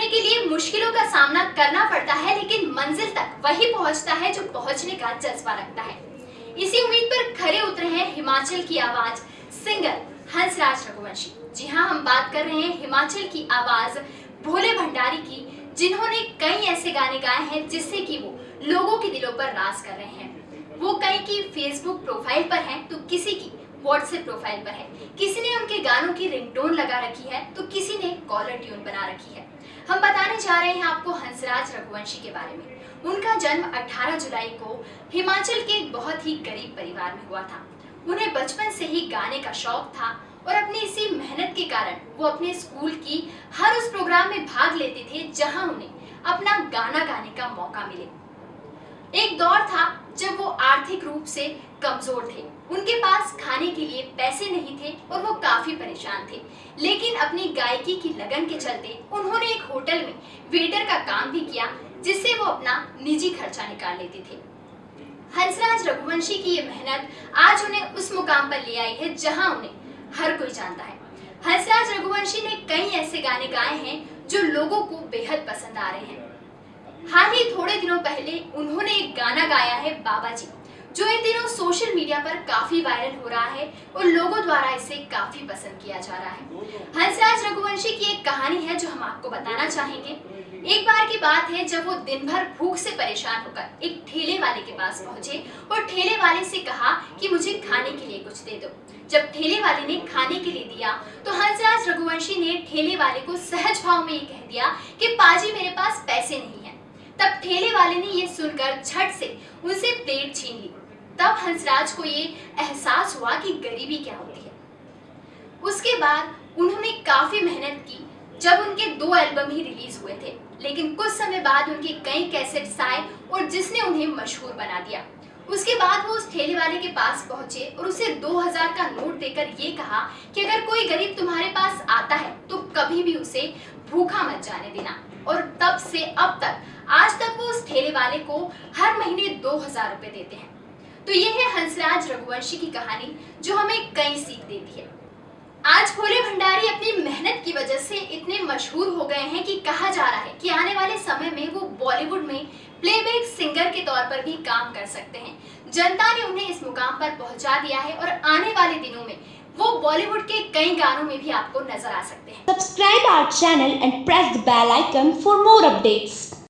के लिए मुश्किलों का सामना करना पड़ता है, लेकिन मंजिल तक वही पहुँचता है जो पहुँचने का जज्बा रखता है। इसी उम्मीद पर खड़े उतरे हैं हिमाचल की आवाज़ सिंगर हंसराज रघुवंशी। जी हाँ हम बात कर रहे हैं हिमाचल की आवाज़ भोले भंडारी की, जिन्होंने कई ऐसे गाने गाए हैं जिससे कि वो लोगों के दिलों पर राज कर रहे हैं। वो कई की फेसबुक प्रोफ़ाइल पर हैं तो किसी की व्हाट्सएप प्रोफ़ाइल पर है। किसी ने उनके गानों की रिंगटोन लगा रखी है तो किसी ने कॉलर ट्यून बना रखी है। हम बताने जा रहे हैं आपको हंसराज रघुवंशी के बारे में। उनका जन्म 18 जुलाई को हिमाचल के एक बहुत ही गरीब परिवार में हुआ था। उन्हें बचपन से ही गाने का शौक था और अपनी इसी मेहनत के कारण वो अपने स्कूल की हर उस प्रोग्राम में भाग लेते थे जहाँ उन्हें अपना गाना गाने का मौका मिले। एक दौर था जब वो आर्थिक रूप से कमज़ोर थे। उनके पास खाने के लिए पैसे नहीं थे और वो काफ़ी परेशान थे। लेकिन अपनी गायकी की लगन के चलते उन्होंने एक होटल में वेटर का काम भी किया, जिससे वो अपना निजी खर्चा निकाल लेते थे। हंसराज रघुवंशी की ये मेहनत आज उन्हें उस मुकाम पर ले आई है जहाँ उन्हें हर कोई जानता है। हंसराज रघुवंशी ने कई ऐसे गाने गाए हैं जो लोगों को बेहद पसंद आ रहे हैं। हाल ही थोड़े दिनों पहले उन्होंने एक गाना गाया है बाबा जी। जो इन दिनों सोशल मीडिया पर काफ़ी वायरल हो रहा है और लोगों द्वारा इसे काफ़ी पसंद किया जा रहा है। हंसराज रघुवंशी की एक कहानी है जो हम आपको बताना चाहेंगे। एक बार की बात है जब वो दिन भर भूख से परेशान होकर एक ठेले वाले के पास पहुँचे और ठेले वाले से कहा कि मुझे खाने के लिए कुछ दे दो। जब ठेले वाले ने खाने के लिए दिया तो हंसराज रघुवंशी ने ठेले वाले को सहज भाव में ये कह दिया कि पाजी मेरे पास पैसे नहीं तब ठेले वाले ने ये सुनकर झट से उनसे प्लेट छीन ली। तब हंसराज को ये एहसास हुआ कि गरीबी क्या होती है। उसके बाद उन्होंने काफ़ी मेहनत की जब उनके दो एल्बम ही रिलीज़ हुए थे, लेकिन कुछ समय बाद उनके कई कैसेट्स आए और जिसने उन्हें मशहूर बना दिया। उसके बाद वो उस ठेले वाले के पास पहुँचे और उसे 2000 का नोट देकर ये कहा कि अगर कोई गरीब तुम्हारे पास आता है तो कभी भी उसे भूखा मत जाने देना। और तब से अब तक आज तक वो उस ठेले वाले को हर महीने दो हज़ार रुपए देते हैं। तो ये है हंसराज रघुवंशी की कहानी, जो हमें कई सीख देती है। आज भोले भंडारी अपनी मेहनत की वजह से इतने मशहूर हो गए हैं कि कहा जा रहा है कि आने वाले समय में वो बॉलीवुड में प्लेबैक सिंगर के तौर पर भी काम कर सकते हैं। जनता ने उन्हें इस मुकाम पर पहुँचा दिया है और आने वाले दिनों में वो बॉलीवुड के कई गानों में भी आपको नज़र आ सकते हैं। Subscribe our channel and press the bell icon for more updates